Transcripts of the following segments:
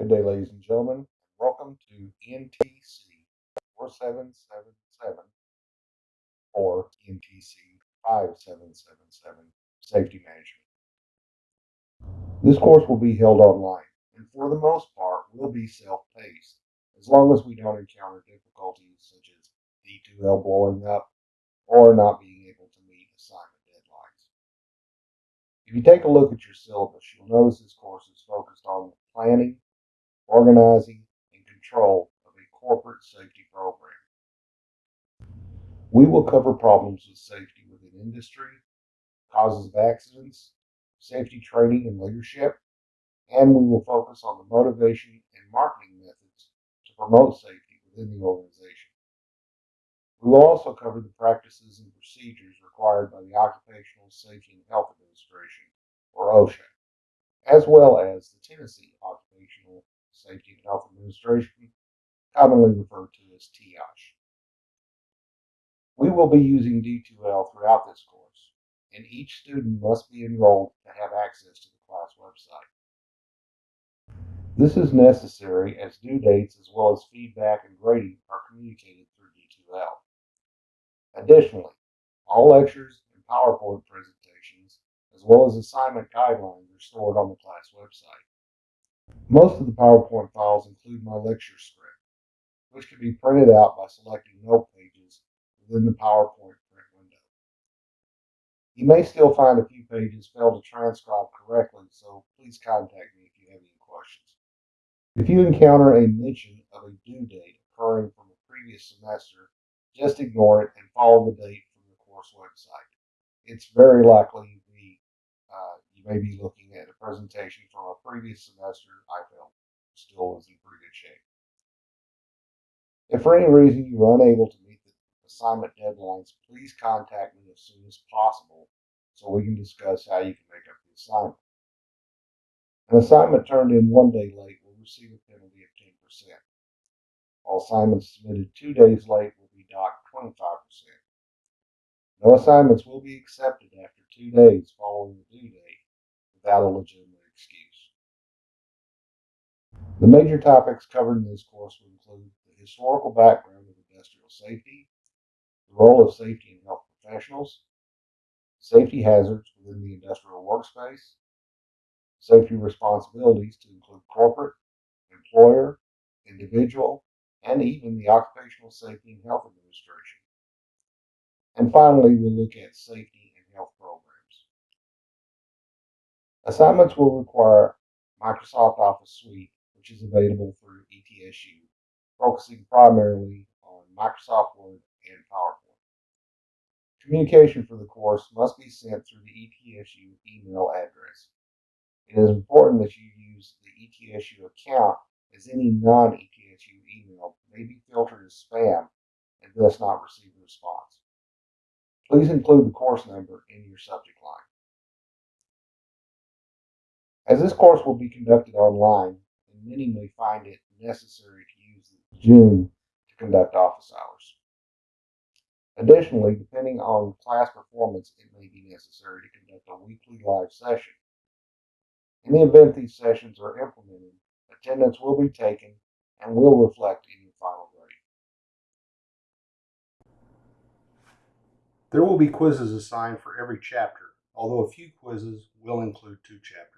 Good day, ladies and gentlemen. Welcome to NTC 4777 or NTC 5777 Safety Management. This course will be held online and for the most part will be self-paced as long as we don't encounter difficulties such as D2L blowing up or not being able to meet assignment deadlines. If you take a look at your syllabus, you'll notice this course is focused on planning, organizing, and control of a corporate safety program. We will cover problems with safety within industry, causes of accidents, safety training and leadership, and we will focus on the motivation and marketing methods to promote safety within the organization. We will also cover the practices and procedures required by the Occupational Safety and Health Administration, or OSHA, as well as the Tennessee Occupational Safety and Health Administration, commonly referred to as TOSHA. We will be using D2L throughout this course, and each student must be enrolled to have access to the class website. This is necessary as due dates as well as feedback and grading are communicated through D2L. Additionally, all lectures and PowerPoint presentations, as well as assignment guidelines, are stored on the class website. Most of the PowerPoint files include my lecture script, which can be printed out by selecting note pages within the PowerPoint print window. You may still find a few pages failed to transcribe correctly, so please contact me if you have any questions. If you encounter a mention of a due date occurring from a previous semester, just ignore it and follow the date from the course website. It's very likely you may be looking at a presentation from a previous semester I felt still is in pretty good shape. If for any reason you are unable to meet the assignment deadlines, please contact me as soon as possible so we can discuss how you can make up the assignment. An assignment turned in one day late will receive a penalty of 10%. All assignments submitted two days late will be docked 25%. No assignments will be accepted after two days following the due date without a legitimate excuse. The major topics covered in this course will include the historical background of industrial safety, the role of safety and health professionals, safety hazards within the industrial workspace, safety responsibilities to include corporate, employer, individual, and even the Occupational Safety and Health Administration. And finally, we'll look at safety and health programs. Assignments will require Microsoft Office Suite, which is available through ETSU, focusing primarily on Microsoft Word and PowerPoint. Communication for the course must be sent through the ETSU email address. It is important that you use the ETSU account as any non-ETSU email may be filtered as spam and thus not receive a response. Please include the course number in your subject line. As this course will be conducted online, and many may find it necessary to use Zoom to conduct office hours. Additionally, depending on class performance, it may be necessary to conduct a weekly live session. In the event these sessions are implemented, attendance will be taken and will reflect in your final grade. There will be quizzes assigned for every chapter, although a few quizzes will include two chapters.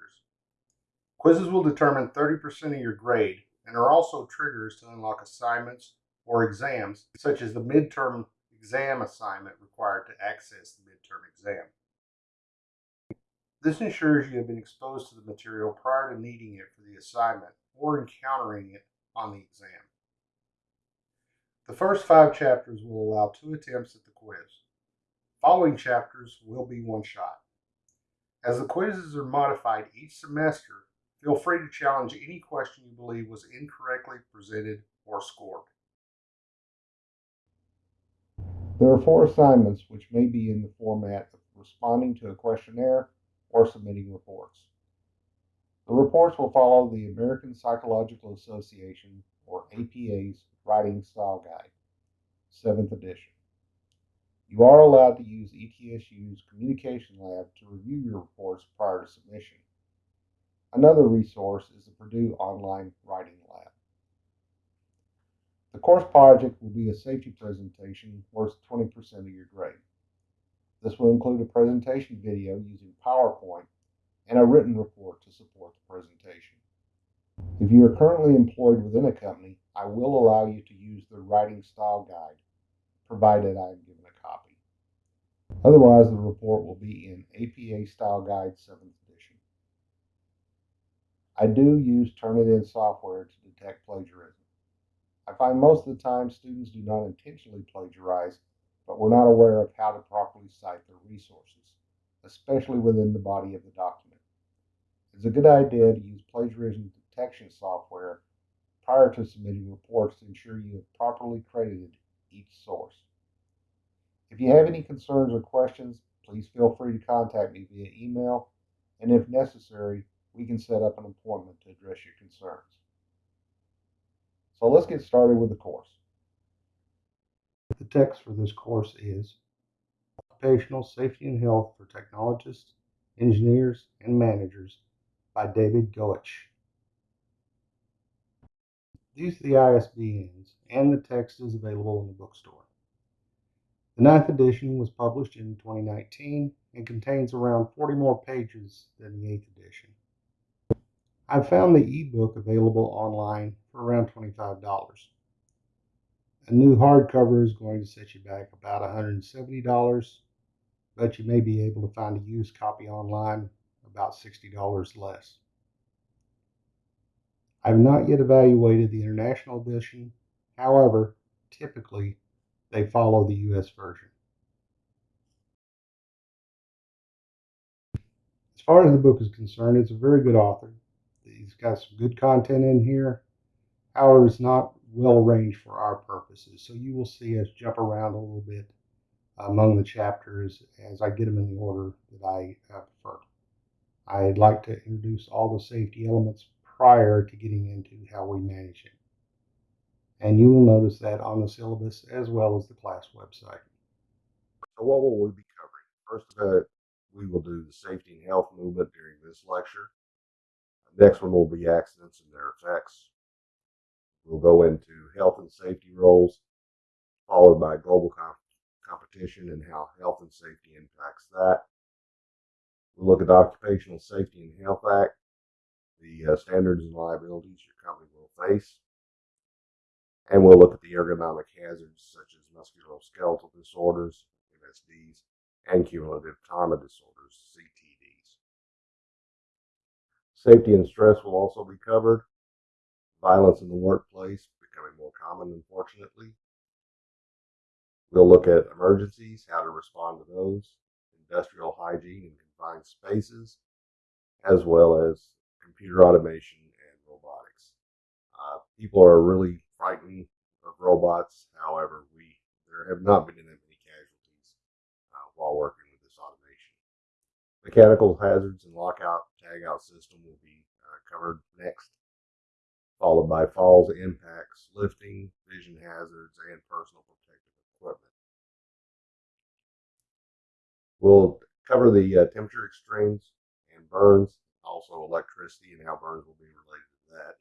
Quizzes will determine 30% of your grade and are also triggers to unlock assignments or exams, such as the midterm exam assignment required to access the midterm exam. This ensures you have been exposed to the material prior to needing it for the assignment or encountering it on the exam. The first five chapters will allow two attempts at the quiz. Following chapters will be one shot. As the quizzes are modified each semester, feel free to challenge any question you believe was incorrectly presented or scored. There are four assignments which may be in the format of responding to a questionnaire or submitting reports. The reports will follow the American Psychological Association, or APA's, Writing Style Guide, 7th edition. You are allowed to use ETSU's Communication Lab to review your reports prior to submission. Another resource is the Purdue Online Writing Lab. The course project will be a safety presentation worth 20% of your grade. This will include a presentation video using PowerPoint and a written report to support the presentation. If you are currently employed within a company, I will allow you to use the writing style guide, provided I am given a copy. Otherwise, the report will be in APA Style Guide 7th edition. I do use Turnitin software to detect plagiarism. I find most of the time students do not intentionally plagiarize, but we're not aware of how to properly cite their resources, especially within the body of the document. It's a good idea to use plagiarism detection software prior to submitting reports to ensure you have properly credited each source. If you have any concerns or questions, please feel free to contact me via email, and if necessary, we can set up an appointment to address your concerns. So let's get started with the course. The text for this course is Occupational Safety and Health for Technologists, Engineers, and Managers by David Goetsch. These are the ISBNs, and the text is available in the bookstore. The ninth edition was published in 2019 and contains around 40 more pages than the eighth edition. I found the ebook available online for around $25. A new hardcover is going to set you back about $170, but you may be able to find a used copy online about $60 less. I have not yet evaluated the international edition. However, typically they follow the US version. As far as the book is concerned, it's a very good author. He's got some good content in here. However, it's not well arranged for our purposes. So you will see us jump around a little bit among the chapters as I get them in the order that I uh, prefer. I'd like to introduce all the safety elements prior to getting into how we manage it. And you will notice that on the syllabus as well as the class website. So what will we be covering? First of all, we will do the safety and health movement during this lecture. Next one will be accidents and their effects. We'll go into health and safety roles, followed by global comp- competition and how health and safety impacts that. We'll look at the Occupational Safety and Health Act, the uh, standards and liabilities your company will face. And we'll look at the ergonomic hazards such as musculoskeletal disorders, MSDs, and cumulative trauma disorders. Safety and stress will also be covered. Violence in the workplace becoming more common, unfortunately. We'll look at emergencies, how to respond to those, industrial hygiene in confined spaces, as well as computer automation and robotics. Uh, people are really frightened of robots. However, we there have not been many casualties uh, while working with this automation. Mechanical hazards and lockout tagout system will be uh, covered next, followed by falls, impacts, lifting, vision hazards, and personal protective equipment. We'll cover the uh, temperature extremes and burns, also electricity and how burns will be related to that.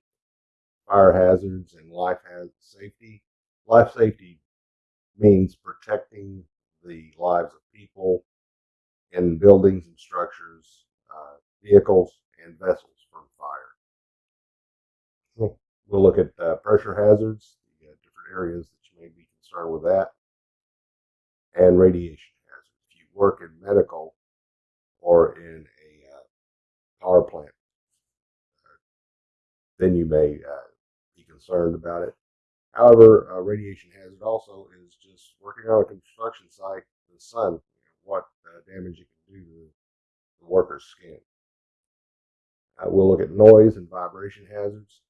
Fire hazards and life hazard safety. Life safety means protecting the lives of people in buildings and structures, uh, vehicles, and vessels from fire. We'll look at uh, pressure hazards, the uh, different areas that you may be concerned with that, and radiation hazards. If you work in medical or in a uh, power plant, uh, then you may uh, be concerned about it. However, uh, radiation hazard also is just working on a construction site, in the sun, what uh, damage it can do to the worker's skin. We'll look at noise and vibration hazards,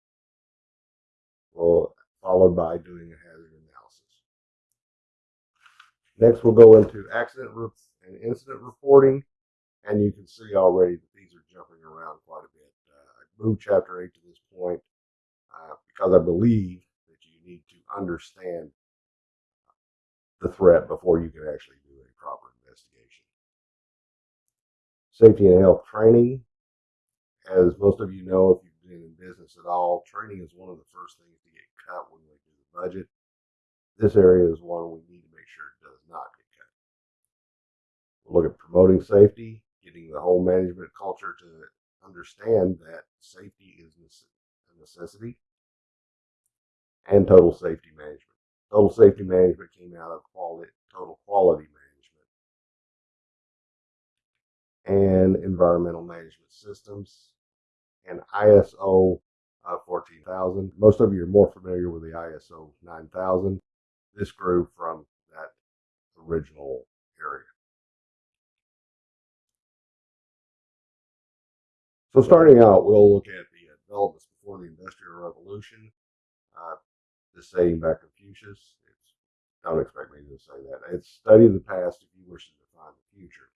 followed by doing a hazard analysis. Next, we'll go into accident and incident reporting, and you can see already that these are jumping around quite a bit. Uh, I moved chapter 8 to this point uh, because I believe that you need to understand the threat before you can actually do a proper investigation. Safety and health training as most of you know, if you've been in business at all, training is one of the first things to get cut when we do the budget. This area is one we need to make sure it does not get cut. We'll look at promoting safety, getting the whole management culture to understand that safety is a necessity, and total safety management. Total safety management came out of quality, total quality management, and environmental management systems, and ISO uh, 14000. Most of you are more familiar with the ISO 9000. This grew from that original area. So starting out, we'll look at the developments before the Industrial Revolution. Uh, this saying by Confucius. It's, don't expect me to say that. It's study the past if you wish to define the future.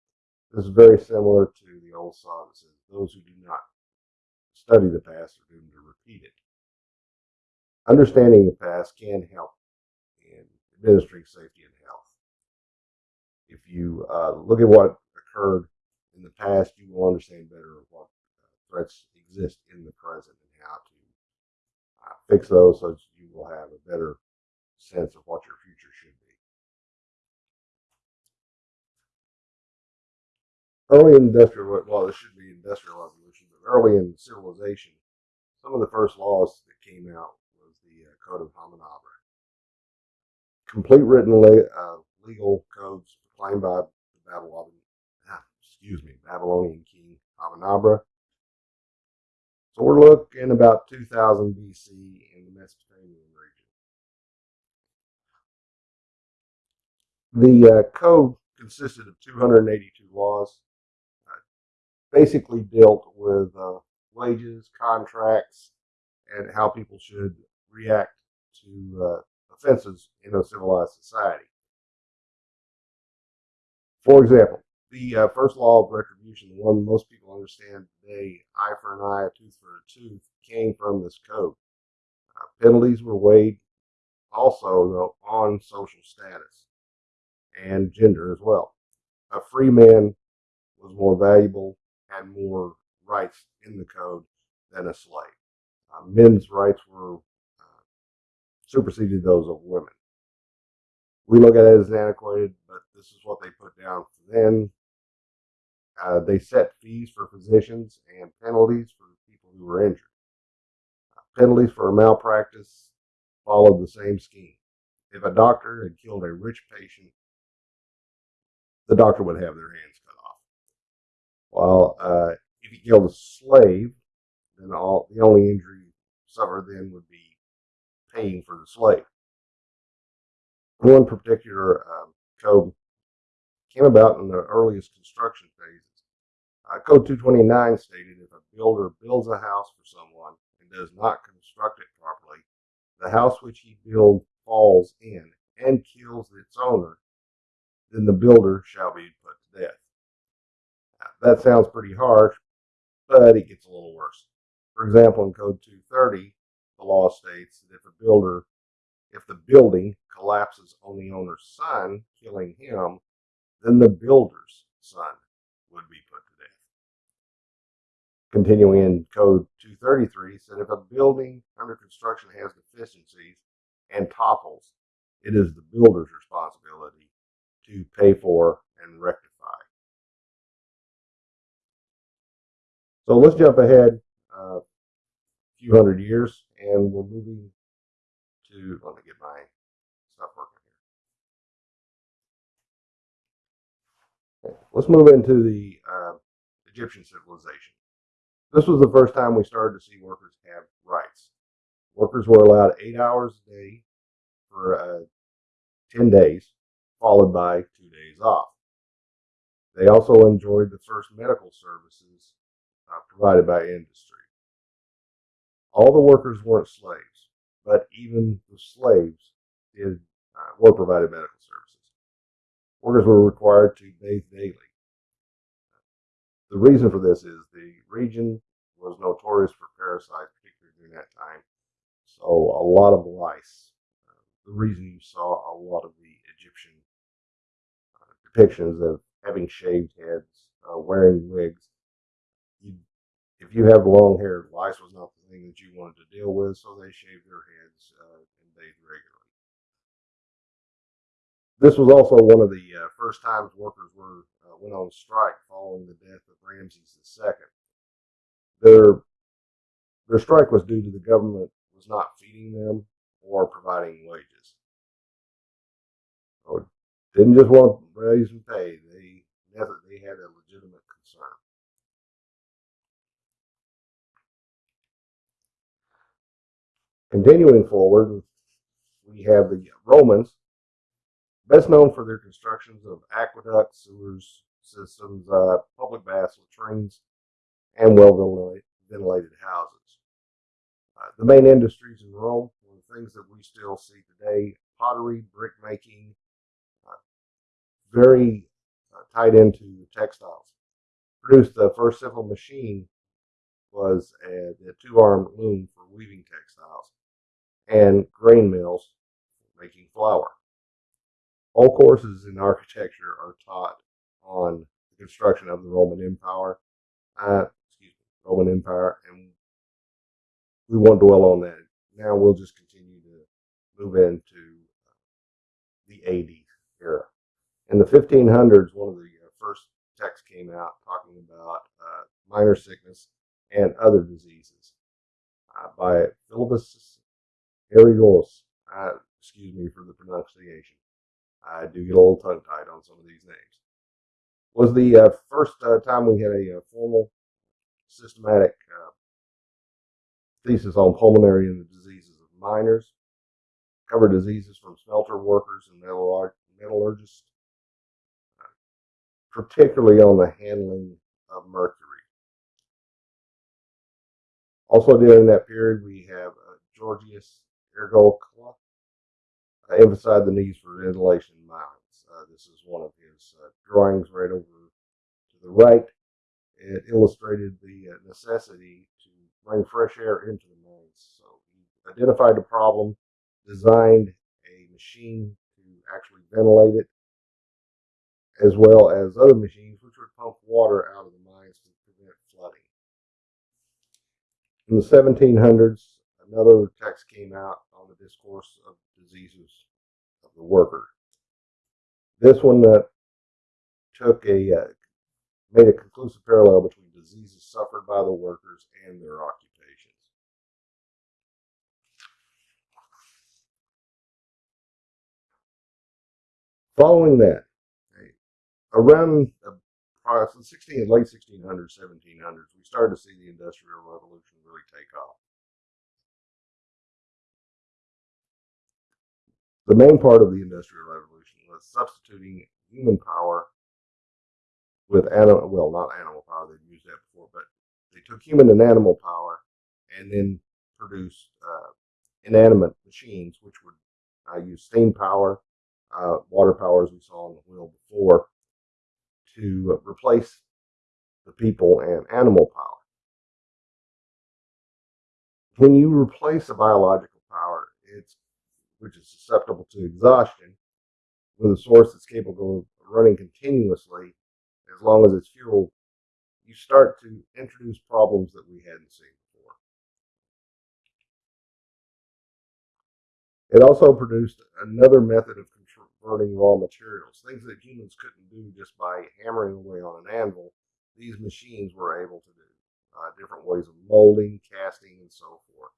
This is very similar to the old saw that says those who do not study the past are doomed to repeat it. Understanding the past can help in administering safety and health. If you uh, look at what occurred in the past, you will understand better what threats exist in the present and how to uh, fix those so that you will have a better sense of what your future should be. Early industrial, well, this should be industrial early in civilization, some of the first laws that came out was the uh, Code of Hammurabi. Complete written le- uh, legal codes proclaimed by the Babylonian, excuse me, Babylonian king Hammurabi so we're looking about 2000 BC in the Mesopotamian region. The uh, code consisted of 282 laws, basically dealt with uh, wages, contracts, and how people should react to uh, offenses in a civilized society. For example, the uh, first law of retribution, the one most people understand today, eye for an eye, a tooth for a tooth, came from this code. Uh, penalties were weighed also, though, on social status and gender as well. A free man was more valuable, had more rights in the code than a slave. Uh, men's rights were uh, superseded those of women. We look at it as antiquated, but this is what they put down then. Uh, they set fees for physicians and penalties for people who were injured. Uh, penalties for malpractice followed the same scheme. If a doctor had killed a rich patient, the doctor would have their hands. While uh, if he killed a slave, then all the only injury suffered then would be paying for the slave. One particular um, code came about in the earliest construction phases. Uh, code 229 stated if a builder builds a house for someone and does not construct it properly, the house which he builds falls in and kills its owner, then the builder shall be put to death. That sounds pretty harsh, but it gets a little worse. For example, in Code 230, the law states that if a builder, if the building collapses on the owner's son, killing him, then the builder's son would be put to death. Continuing in Code 233 said if a building under construction has deficiencies and topples, it is the builder's responsibility to pay for and rectify. So let's jump ahead uh, a few hundred years and we're moving to, let me get my stuff working. Let's move into the uh, Egyptian civilization. This was the first time we started to see workers have rights. Workers were allowed eight hours a day for uh, 10 days, followed by two days off. They also enjoyed the first medical services provided by industry. All the workers weren't slaves, but even the slaves did uh, were provided medical services. Workers were required to bathe daily. The reason for this is the region was notorious for parasites, particularly during that time. So a lot of lice. Uh, the reason you saw a lot of the Egyptian uh, depictions of having shaved heads, uh, wearing wigs, if you have long hair, lice was not the thing that you wanted to deal with, so they shaved their heads uh, and bathed regularly. This was also one of the uh, first times workers were uh, went on strike following the death of Ramses II. Their their strike was due to the government was not feeding them or providing wages. So didn't just want raise and pay; they they had a Continuing forward, we have the Romans, best known for their constructions of aqueducts, sewers systems, uh, public baths, latrines, and well ventilated houses. Uh, the main industries in Rome were things that we still see today pottery, brick making, uh, very uh, tied into textiles. Produced the first simple machine was a, a two armed loom for weaving textiles and grain mills making flour. All courses in architecture are taught on the construction of the Roman Empire. Uh, excuse me, Roman Empire, and we won't dwell on that. Now we'll just continue to move into the AD era. In the 1500s, one of the uh, first texts came out talking about uh, minor sickness and other diseases uh, by Philippus Aureolus. Uh, excuse me for the pronunciation. I do get a little tongue tied on some of these names. Was the uh, first uh, time we had a, formal systematic thesis on pulmonary and the diseases of miners. Covered diseases from smelter workers and metallurgists, particularly on the handling of mercury. Also during that period, we have uh, Georgius Agricola uh, emphasized the needs for ventilation in mines. Uh, this is one of his uh, drawings right over to the right. It illustrated the uh, necessity to bring fresh air into the mines. So he identified the problem, designed a machine to actually ventilate it, as well as other machines which would pump water out of the mines to prevent flooding. In the 1700s, another text came out discourse of diseases of the worker. This one that took a uh, made a conclusive parallel between diseases suffered by the workers and their occupations. Following that, around the 16, late 1600s, 1700s, we started to see the Industrial Revolution really take off. The main part of the Industrial Revolution was substituting human power with animal, well, not animal power, they'd used that before, but they took human and animal power and then produced uh, inanimate machines, which would uh, use steam power, uh, water power, as we saw on the wheel before, to replace the people and animal power. When you replace a biological power, it's which is susceptible to exhaustion, with a source that's capable of running continuously as long as it's fuel, you start to introduce problems that we hadn't seen before. It also produced another method of converting raw materials, things that humans couldn't do just by hammering away on an anvil. These machines were able to do uh, different ways of molding, casting, and so forth.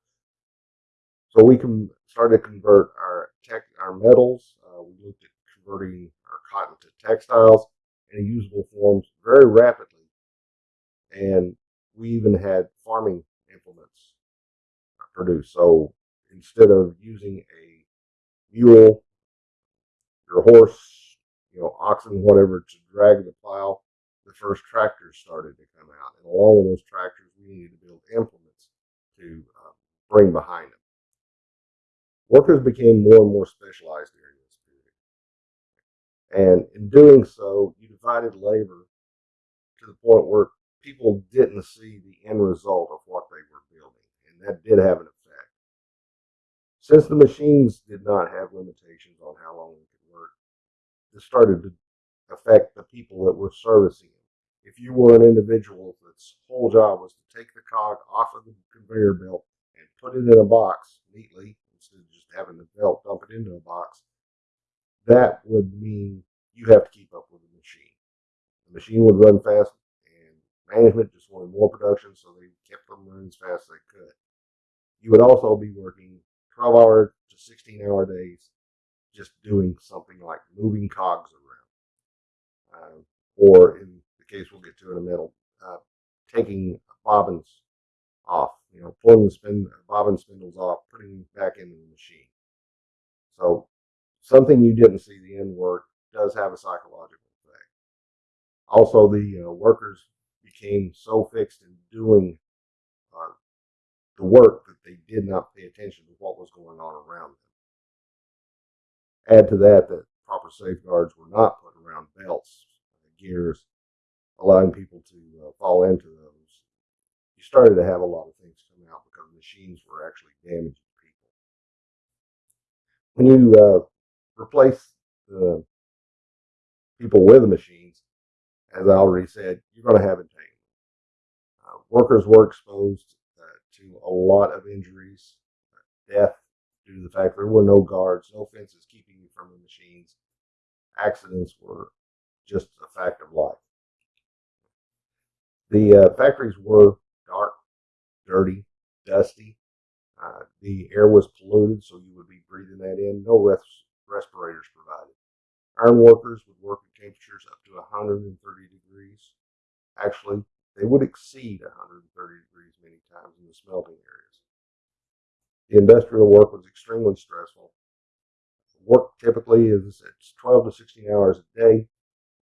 So we can start to convert our tech, our metals. Uh, we looked at converting our cotton to textiles in usable forms very rapidly. And we even had farming implements produced. So instead of using a mule, your horse, you know, oxen, whatever, to drag the plow, the first tractors started to come out. And along with those tractors, we needed to build implements to uh, bring behind them. Workers became more and more specialized during this period. And in doing so, you divided labor to the point where people didn't see the end result of what they were building. And that did have an effect. Since the machines did not have limitations on how long they could work, this started to affect the people that were servicing them. If you were an individual that its whole job was to take the cog off of the conveyor belt and put it in a box neatly having the belt dump it into a box, that would mean you have to keep up with the machine. The machine would run fast, and management just wanted more production, so they kept them running as fast as they could. You would also be working 12 hour to 16 hour days just doing something like moving cogs around. Uh, or in the case we'll get to in a minute, uh, taking bobbins off, you know, pulling the spin, bobbin spindles off, putting back into the machine. So something you didn't see the end work does have a psychological effect. Also, the uh, workers became so fixed in doing uh, the work that they did not pay attention to what was going on around them. Add to that that proper safeguards were not put around belts, gears, allowing people to uh, fall into those. You started to have a lot of things come out because machines were actually damaging people. When you uh, replace the people with the machines, as I already said, you're going to have entanglement. Uh, workers were exposed uh, to a lot of injuries, uh, death due to the fact there were no guards, no fences keeping you from the machines. Accidents were just a fact of life. The uh, factories were dirty, dusty. Uh, the air was polluted, so you would be breathing that in. No res- respirators provided. Iron workers would work at temperatures up to 130 degrees. Actually, they would exceed 130 degrees many times in the smelting areas. The industrial work was extremely stressful. Work typically is it's 12 to 16 hours a day.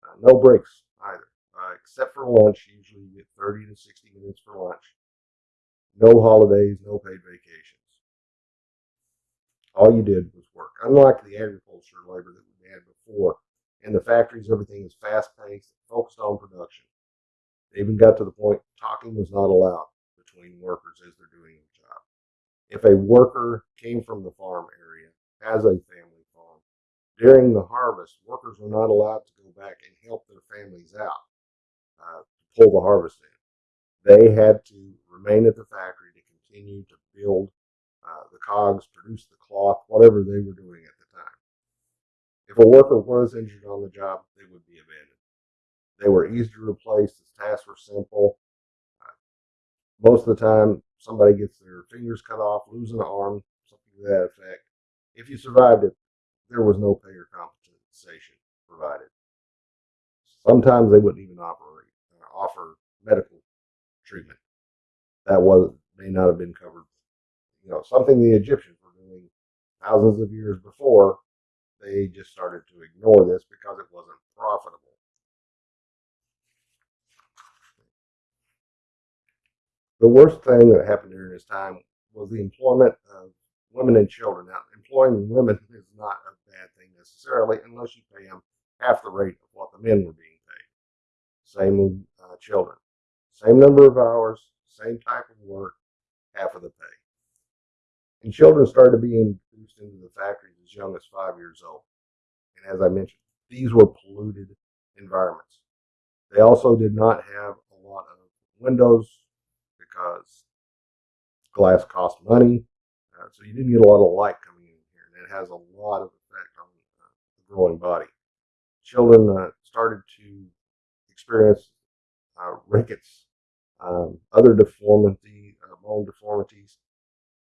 Uh, no breaks either, uh, except for lunch. Usually you get 30 to 60 minutes for lunch. No holidays, no paid vacations. All you did was work. Unlike the agriculture labor that we had before, in the factories, everything is fast paced, focused on production. They even got to the point talking was not allowed between workers as they're doing their job. If a worker came from the farm area, has a family farm, during the harvest, workers were not allowed to go back and help their families out uh, to pull the harvest in. They had to remain at the factory to continue to build uh, the cogs, produce the cloth, whatever they were doing at the time. If a worker was injured on the job, they would be abandoned. They were easy to replace. The tasks were simple. Uh, most of the time, somebody gets their fingers cut off, lose an arm, something to that effect. If you survived it, there was no pay or compensation provided. Sometimes they wouldn't even operate, uh, offer medical treatment. That was may not have been covered. You know, something the Egyptians were doing thousands of years before. They just started to ignore this because it wasn't profitable. The worst thing that happened during this time was the employment of women and children. Now, employing women is not a bad thing necessarily, unless you pay them half the rate of what the men were being paid. Same with uh, children. Same number of hours, same type of work, half of the pay. And children started being introduced into the factories as young as five years old. And as I mentioned, these were polluted environments. They also did not have a lot of windows because glass cost money. Uh, so you didn't get a lot of light coming in here, and it has a lot of effect on uh, the growing body. Children uh, started to experience uh, rickets, um, other deformity, uh, bone deformities.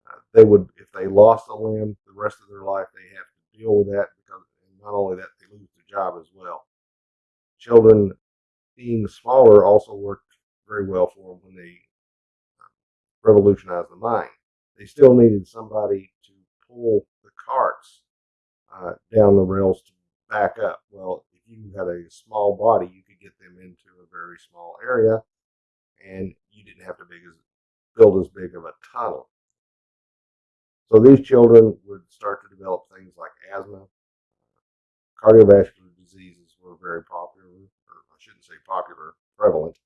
Uh, they would, if they lost a limb, the rest of their life they have to deal with that because not only that, they lose their job as well. Children being smaller also worked very well for them when they revolutionized the mine. They still needed somebody to pull the carts uh, down the rails to back up. Well, if you had a small body, you could get them into a very small area, and you didn't have to as, build as big of a tunnel. So these children would start to develop things like asthma, cardiovascular diseases were very popular, or I shouldn't say popular, prevalent.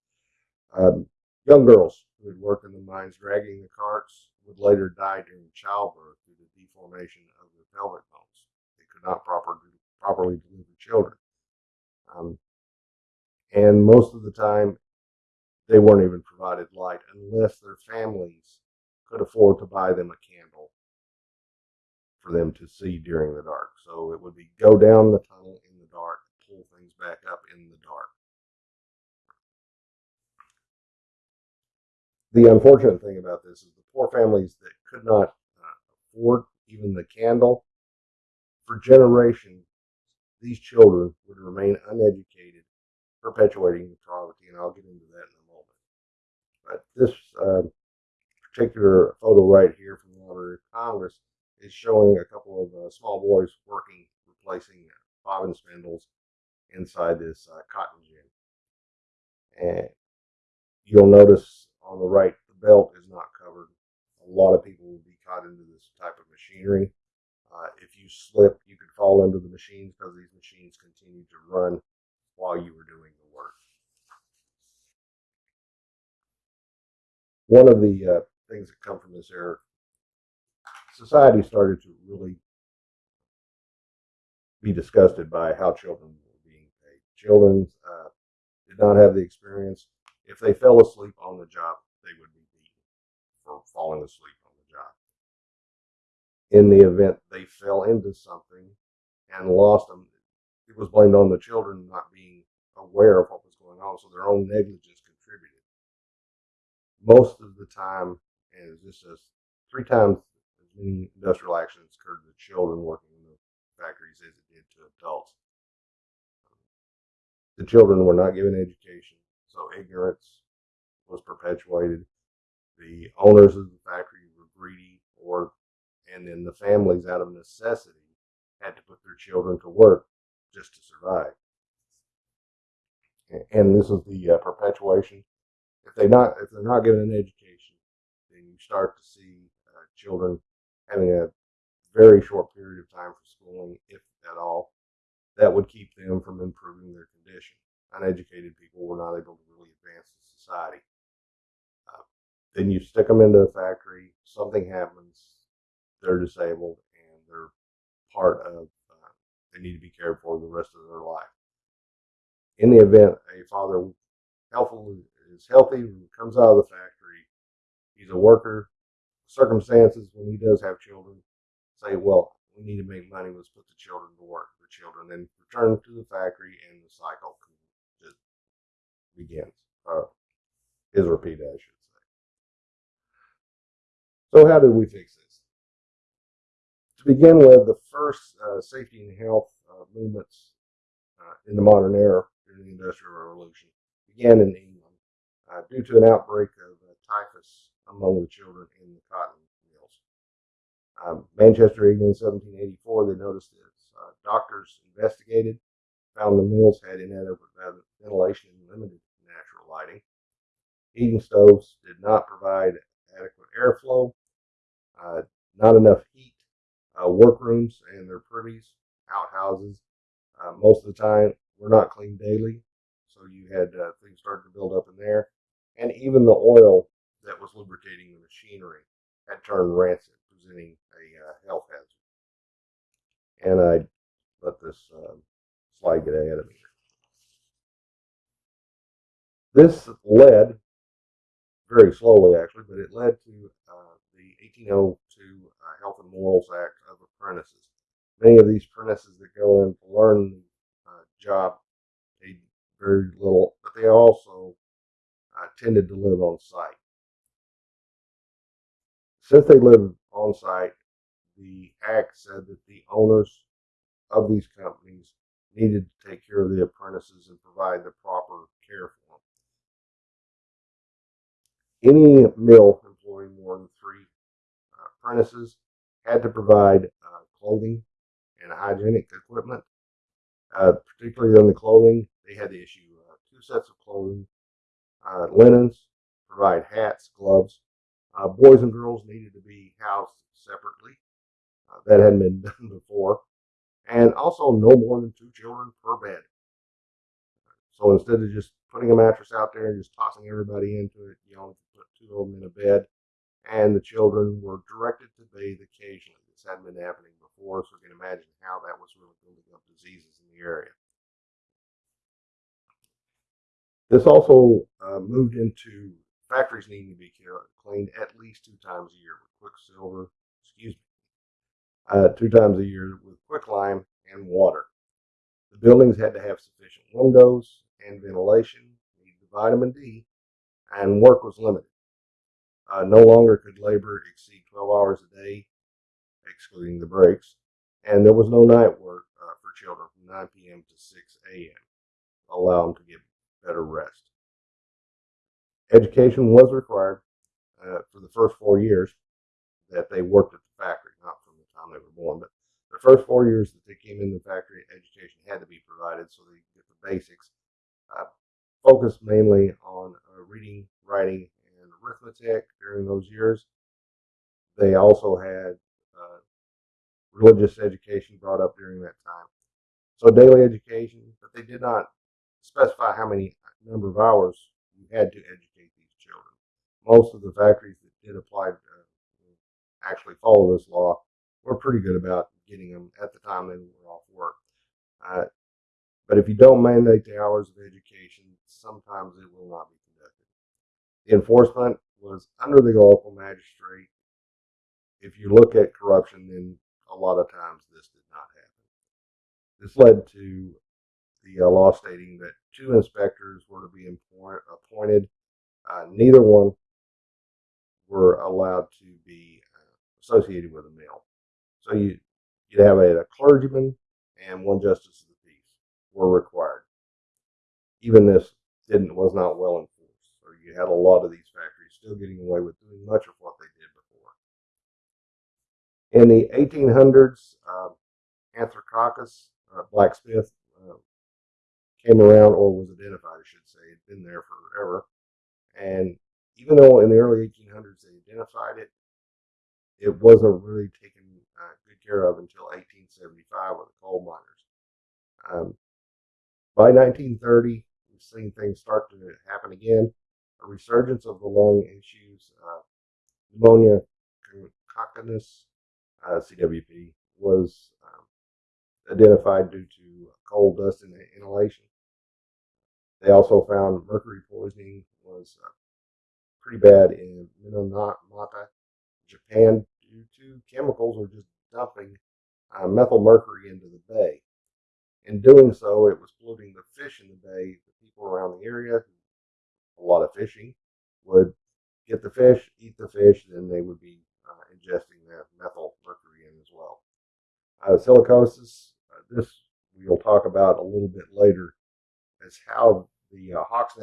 Um, young girls who had worked in the mines dragging the carts would later die during childbirth due to deformation of their pelvic bones. They could not proper, properly deliver children. Um, and most of the time, they weren't even provided light unless their families could afford to buy them a candle for them to see during the dark. So it would be go down the tunnel in the dark, pull things back up in the dark. The unfortunate thing about this is the poor families that could not uh, afford even the candle, for generations, these children would remain uneducated, perpetuating the poverty, and I'll get into that in. But this uh, particular photo right here from the Library of Congress is showing a couple of uh, small boys working, replacing bobbin spindles inside this uh, cotton gin. And you'll notice on the right, the belt is not covered. A lot of people will be caught into this type of machinery. Uh, if you slip, you could fall into the machines because these machines continue to run while you were doing the work. One of the uh, things that come from this era, society started to really be disgusted by how children were being paid. Children uh, did not have the experience. If they fell asleep on the job, they would be beaten for falling asleep on the job. In the event they fell into something and lost them, it was blamed on the children not being aware of what was going on, so their own negligence. Most of the time, it's just as three times as many industrial accidents occurred to children working in the factories as it did to adults. The children were not given education, so ignorance was perpetuated. The owners of the factory were greedy, or and then the families, out of necessity, had to put their children to work just to survive. And this is the uh, perpetuation. They not if they're not given an education, then you start to see uh, children having a very short period of time for schooling, if at all, that would keep them from improving their condition. Uneducated people were not able to really advance in society. Uh, then you stick them into a factory, something happens, they're disabled, and they're part of, uh, they need to be cared for the rest of their life. In the event a father healthful is healthy, comes out of the factory, he's a worker, circumstances when he does have children say, well, we need to make money, let's put the children to work. The children then return to the factory and the cycle just begins. Uh, is repeated, I should say. So, how did we fix this? To begin with, the first uh, safety and health uh, movements uh, in the modern era during the Industrial Revolution began in England uh, due to an outbreak of uh, typhus among the children in the cotton mills. Um, Manchester, England, 1784, they noticed this. Uh, doctors investigated, found the mills had inadequate ventilation and limited natural lighting. Heating stoves did not provide adequate airflow, uh, not enough heat. Uh, workrooms and their privies, outhouses, uh, most of the time were not cleaned daily, so you had uh, things starting to build up in there, and even the oil that was lubricating the machinery had turned rancid, presenting a uh, health hazard. And I let this uh, slide get ahead of me. This led very slowly, actually, but it led to uh, the 1802 uh, Health and Morals Act of Apprentices. Many of these apprentices that go in to learn the uh, job paid very little, but they also tended to live on site. Since they lived on site, the act said that the owners of these companies needed to take care of the apprentices and provide the proper care for them. Any mill employing more than three uh, apprentices had to provide uh, clothing and hygienic equipment. Uh, particularly on the clothing, they had to issue uh, two sets of clothing, uh, linens, provide hats, gloves. Uh, boys and girls needed to be housed separately. Uh, that hadn't been done before. And also no more than two children per bed. So instead of just putting a mattress out there and just tossing everybody into it, you only put two of them in a bed. And the children were directed to bathe occasionally. This hadn't been happening before, so you can imagine how that was really building up diseases in the area. This also uh, moved into factories needing to be cleaned at least two times a year with quicksilver, excuse me, uh, two times a year with quicklime and water. The buildings had to have sufficient windows and ventilation, needed vitamin D, and work was limited. Uh, no longer could labor exceed 12 hours a day, excluding the breaks, and there was no night work uh, for children from 9 p.m. to 6 a.m. Allow them to get Education was required uh, for the first four years that they worked at the factory, not from the time they were born, but the first four years that they came in the factory, education had to be provided so they get the basics. Uh, focused mainly on uh, reading, writing, and arithmetic during those years. They also had uh, religious education brought up during that time. So daily education, but they did not specify how many number of hours you had to educate these children. Most of the factories that did apply uh, actually follow this law were pretty good about getting them at the time they were off work. Uh, but if you don't mandate the hours of education, sometimes it will not be conducted. The enforcement was under the local magistrate. If you look at corruption, then a lot of times this did not happen. This led to the uh, law stating that two inspectors were to be appoint- appointed. Uh, neither one were allowed to be uh, associated with a mill. So you you'd have a, a clergyman and one justice of the peace were required. Even this didn't was not well enforced. So you had a lot of these factories still getting away with doing much of what they did before. In the 1800s, uh, Anthracosis uh, blacksmith came around or was identified, I should say. It'd been there forever. And even though in the early 1800s they identified it, it wasn't really taken uh, good care of until 1875 with the coal miners. Um, by 1930, we've seen things start to happen again. A resurgence of the lung issues, uh, pneumonia coccinus, uh, CWP, was um, identified due to coal dust inhalation. They also found mercury poisoning was uh, pretty bad in Minamata, Japan, due to chemicals or just dumping uh, methyl mercury into the bay. In doing so, it was polluting the fish in the bay. The people around the area, a lot of fishing, would get the fish, eat the fish, then they would be uh, ingesting that methyl mercury in as well. Uh, silicosis, uh, this we'll talk about a little bit later, is how the uh, Hawks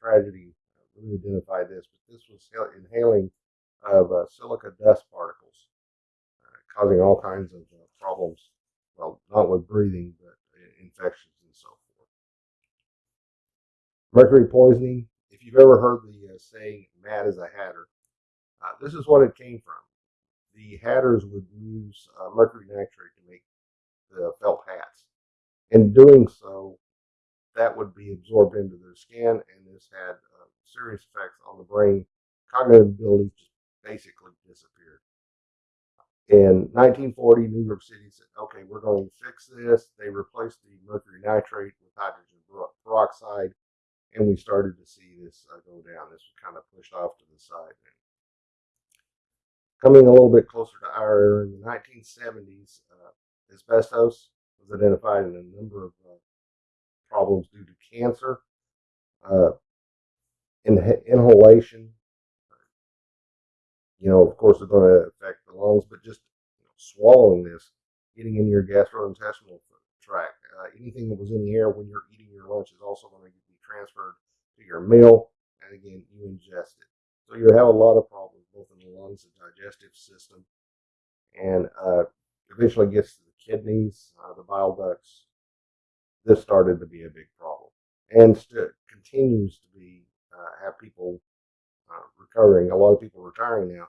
tragedy really identified this, but this was inhaling of uh, silica dust particles, uh, causing all kinds of uh, problems. Well, not with breathing, but infections and so forth. Mercury poisoning. If you've ever heard the uh, saying "mad as a hatter," uh, this is what it came from. The hatters would use uh, mercury nitrate to make the felt hats. In doing so, that would be absorbed into their skin, and this had serious effects on the brain. Cognitive abilities just basically disappeared. In 1940, New York City said, okay, we're going to fix this. They replaced the mercury nitrate with hydrogen peroxide, and we started to see this uh, go down. This was kind of pushed off to the side. Coming a little bit closer to our era, in the 1970s, uh, asbestos was identified in a number of uh, problems due to cancer, uh, in, inhalation, you know, of course, it's going to affect the lungs, but just you know, swallowing this, getting in your gastrointestinal tract, uh, anything that was in the air when you're eating your lunch is also going to be transferred to your meal, and again, you ingest it. So you have a lot of problems both in the lungs and digestive system, and uh, eventually gets to the kidneys, uh, the bile ducts. This started to be a big problem, and st- continues to be uh, have people uh, recovering. A lot of people retiring now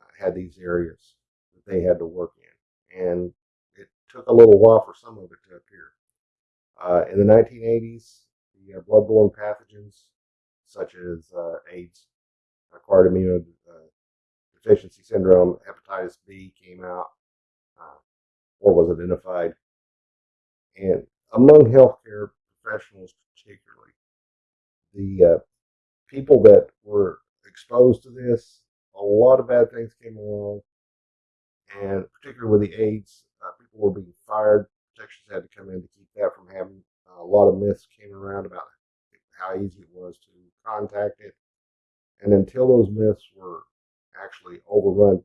uh, had these areas that they had to work in, and it took a little while for some of it to appear. Uh, in the 1980s, the uh, bloodborne pathogens such as uh, AIDS, acquired immunodeficiency syndrome, hepatitis B came out or was identified, and among healthcare professionals particularly, the uh, people that were exposed to this, a lot of bad things came along, and particularly with the AIDS, uh, people were being fired. Protections had to come in to keep that from happening. Uh, a lot of myths came around about how easy it was to contact it, and until those myths were actually overrun,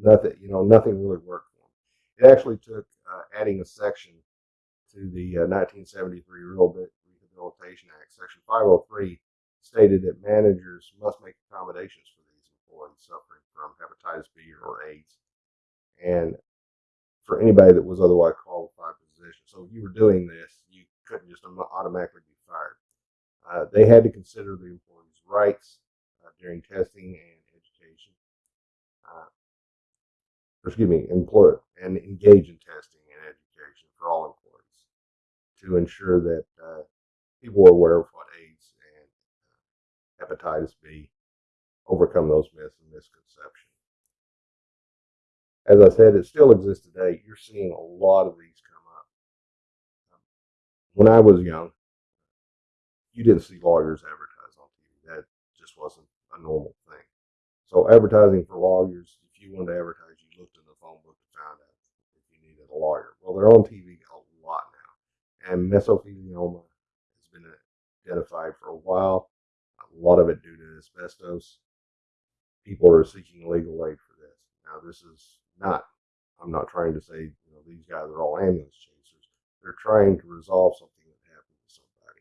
nothing you know nothing really worked. It actually took uh, adding a section to the uh, 1973 Rehabilitation Act, Section 503, stated that managers must make accommodations for these employees suffering from hepatitis B or AIDS, and for anybody that was otherwise qualified for the position. So if you were doing this, you couldn't just automatically be fired. Uh, they had to consider the employee's rights uh, during testing and education. Uh, excuse me, employ and engage in testing and education for all employees to ensure that uh, people are aware of what AIDS and uh, hepatitis B, overcome those myths and misconceptions. As I said, it still exists today. You're seeing a lot of these come up. When I was young, you didn't see lawyers advertise on TV. That just wasn't a normal thing. So advertising for lawyers, if you wanted to advertise, you looked in the phone book and found out if you needed a lawyer. Well, they're on TV and mesothelioma has been identified for a while. A lot of it due to asbestos. People are seeking legal aid for this. Now, this is not. I'm not trying to say you know these guys are all ambulance chasers. They're trying to resolve something that happened to somebody.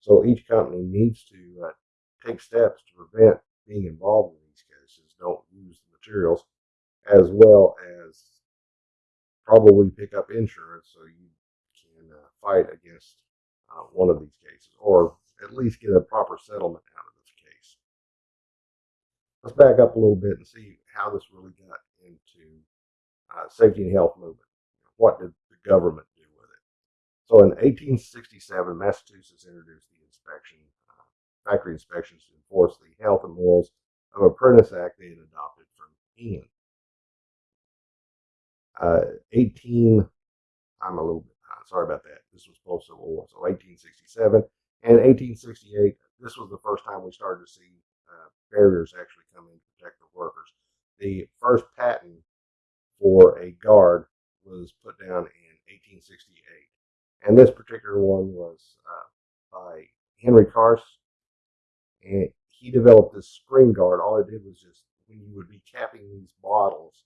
So each company needs to uh, take steps to prevent being involved in these cases. Don't use the materials, as well as probably pick up insurance so you fight against uh, one of these cases, or at least get a proper settlement out of this case. Let's back up a little bit and see how this really got into uh, safety and health movement. What did the government do with it? So in 1867, Massachusetts introduced the inspection, uh, factory inspections to enforce the health and morals of Apprentice Act they had adopted from England. Uh, 18, I'm a little bit. Sorry about that. This was post Civil War. So 1867 and 1868, this was the first time we started to see uh, barriers actually come in to protect the workers. The first patent for a guard was put down in 1868. And this particular one was uh, by Henry Carse. And he developed this screen guard. All it did was just, when you would be capping these bottles,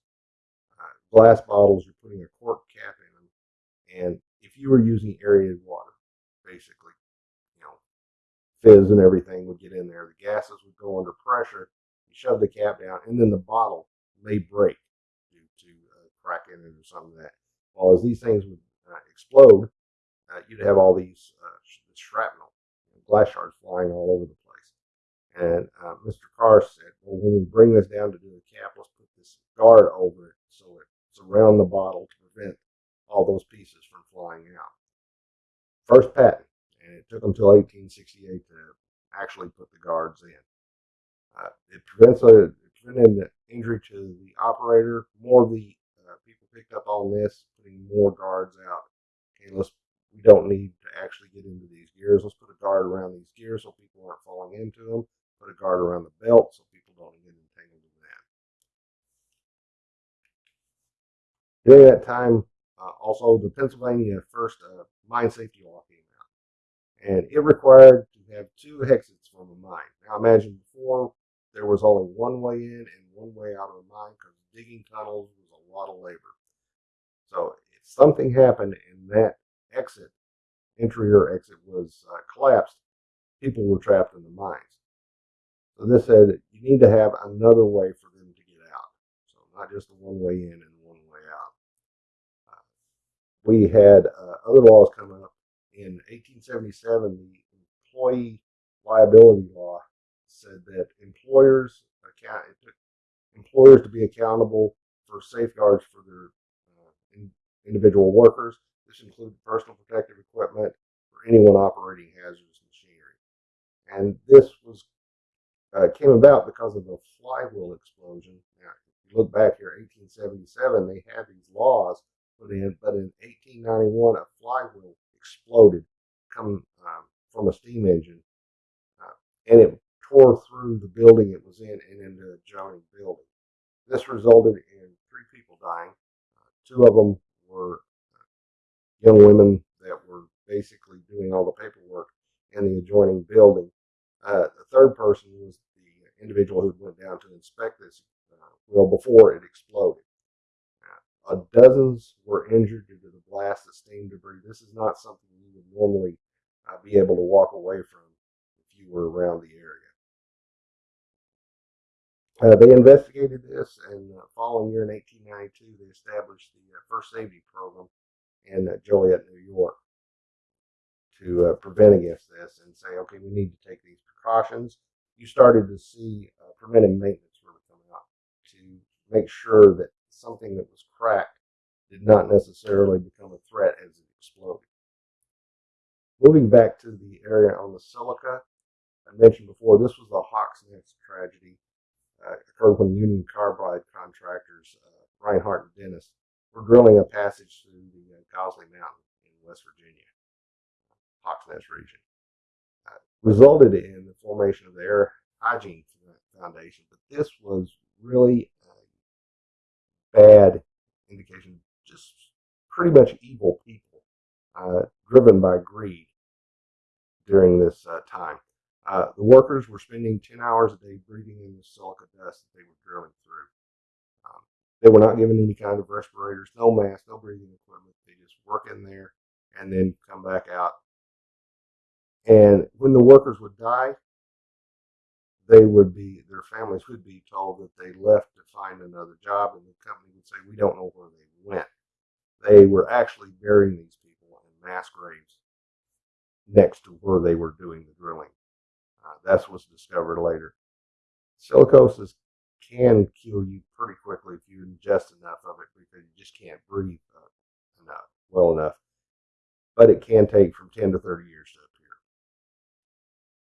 uh, glass bottles, you're putting a cork cap in them. And if you were using aerated water, basically, you know, fizz and everything would get in there. The gases would go under pressure. You shove the cap down, and then the bottle may break due to uh, crack in it or something like that. Well, as these things would uh, explode, uh, you'd have all these uh, sh- shrapnel, glass shards flying all over the place. And uh, Mr. Carr said, well, when we bring this down to do the cap, let's put this guard over it so it's around the bottle to prevent all those pieces from flying out. First patent, and it took until 1868 to actually put the guards in. Uh, it prevents a it prevented injury to the operator. More of the uh, people picked up on this, putting more guards out. Okay, let's we don't need to actually get into these gears. Let's put a guard around these gears so people aren't falling into them. Put a guard around the belt so people don't get entangled in that. During that time, also the Pennsylvania first uh, mine safety law came out, and it required to have two exits from a mine. Now imagine before there was only one way in and one way out of a mine because digging tunnels was a lot of labor. So if something happened and that exit, entry or exit was uh, collapsed, people were trapped in the mines. So this said you need to have another way for them to get out. So not just the one way in and one way out. Uh, we had uh, other laws come up in 1877. The employee liability law said that employers account employers to be accountable for safeguards for their uh, in, individual workers. This included personal protective equipment for anyone operating hazardous machinery. And this was uh, came about because of the flywheel explosion. Now, if you look back here, 1877, they had these laws put in, but in 1891, a flywheel exploded, coming um, from a steam engine, and it tore through the building it was in and into the adjoining building. This resulted in three people dying. Uh, two of them were uh, young women that were basically doing all the paperwork in the adjoining building. Uh, the third person was the individual who went down to inspect this uh, well before it exploded. Uh, dozens were injured due to the blast of steam debris. This is not something you would normally uh, be able to walk away from if you were around the area. Uh, they investigated this, and the following year in 1892, they established the uh, first safety program in uh, Joliet, New York, to uh, prevent against this and say, okay, we need to take these precautions. You started to see uh, preventive maintenance really coming up to make sure that something that was cracked did not necessarily become a threat as it exploded. Moving back to the area on the silica, I mentioned before, this was the Hawks tragedy. Uh, occurred when Union Carbide contractors, uh, Rinehart and Dennis, were drilling a passage through the uh, Gauley Mountain in West Virginia, Hawks region. Uh, resulted in the formation of the Air Hygiene Foundation, but this was really a bad indication, just pretty much evil people, uh, driven by greed during this uh, time. Uh, the workers were spending 10 hours a day breathing in the silica dust that they were drilling through. Um, they were not given any kind of respirators, no mask, no breathing equipment. They just work in there and then come back out. And when the workers would die, they would be, their families would be told that they left to find another job, and the company would say, We don't know where they went. They were actually burying these people in mass graves next to where they were doing the drilling. Uh, that's what's discovered later. Silicosis can kill you pretty quickly if you ingest enough of it because you just can't breathe uh, enough, well enough. But it can take from 10 to 30 years to appear.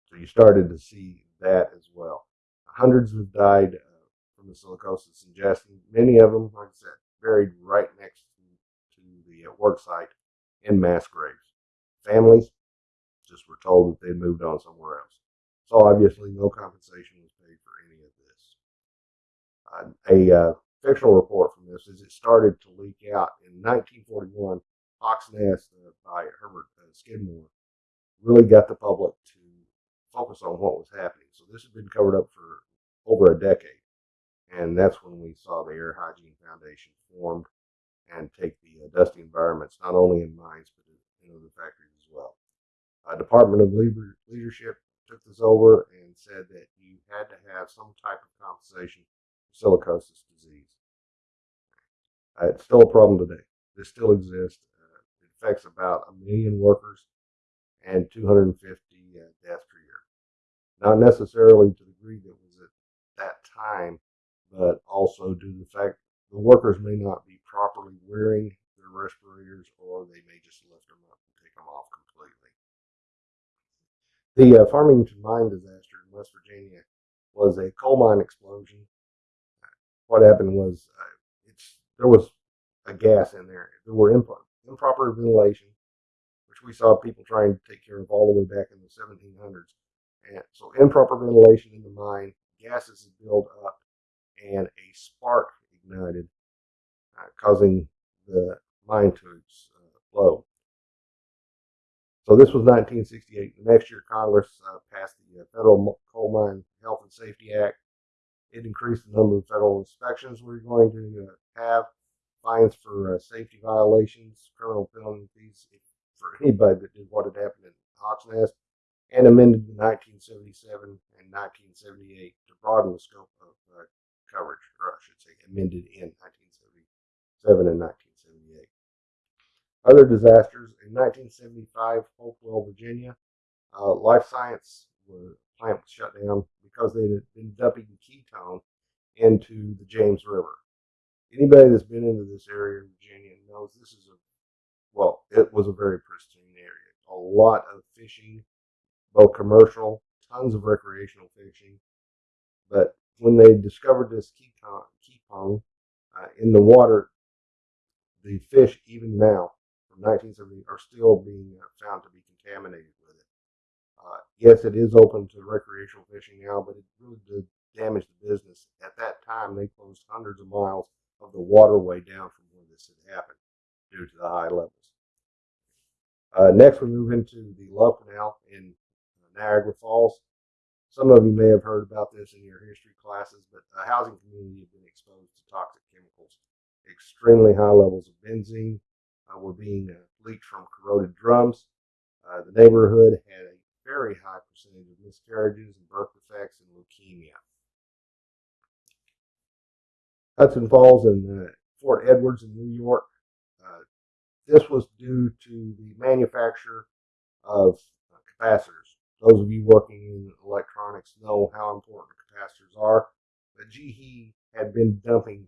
So you started to see that as well. Hundreds have died uh, from the silicosis ingestion. Many of them, like I said, buried right next to, to the uh, work site in mass graves. Families just were told that they'd moved on somewhere else. So obviously, no compensation was paid for any of this. Uh, a fictional report from this is it started to leak out in 1941. Hawks Nest uh, by Hubert uh, Skidmore really got the public to focus on what was happening. So this has been covered up for over a decade, and that's when we saw the Air Hygiene Foundation formed and take the uh, dusty environments not only in mines but in other factories as well. Uh, Department of Labor Leadership took this over and said that you had to have some type of compensation for silicosis disease. Uh, it's still a problem today. This still exists. Uh, it affects about a million workers and 250 uh, deaths. Not necessarily to the degree that was at that time, but also due to the fact the workers may not be properly wearing their respirators or they may just lift them up and take them off completely. The uh, Farmington mine disaster in West Virginia was a coal mine explosion. What happened was uh, there was a gas in there. There were imp- improper ventilation, which we saw people trying to take care of all the way back in the 1700s. And so improper ventilation in the mine, gases build up, and a spark ignited, uh, causing the mine to explode. So this was 1968. The next year, Congress uh, passed the uh, Federal Coal Mine Health and Safety Act. It increased the number of federal inspections we're going to uh, have, fines for uh, safety violations, criminal penalties for anybody that did what had happened in Hawks Nest, and amended in 1977 and 1978 to broaden the scope of uh, coverage, or I should say, amended in 1977 and 1978. Other disasters in 1975, Hopewell, Virginia, uh, Life Science was, plant was shut down because they had been dumping Kepone into the James River. Anybody that's been into this area in Virginia knows this is a well, it was a very pristine area. A lot of fishing, both commercial, tons of recreational fishing. But when they discovered this Kepone uh, in the water, the fish, even now, from 1970, are still being uh, found to be contaminated with it. Uh, yes, it is open to recreational fishing now, but it really did damage the business. At that time, they closed hundreds of miles of the waterway down from where this had happened due to the high levels. Uh, next, we move into the Love Canal in Niagara Falls. Some of you may have heard about this in your history classes, but the housing community had been exposed to toxic chemicals. Extremely high levels of benzene uh, were being uh, leaked from corroded drums. Uh, the neighborhood had a very high percentage of miscarriages and birth defects and leukemia. Hudson Falls and uh, Fort Edwards in New York. Uh, this was due to the manufacture of uh, capacitors. Those of you working in electronics know how important capacitors are. But GE had been dumping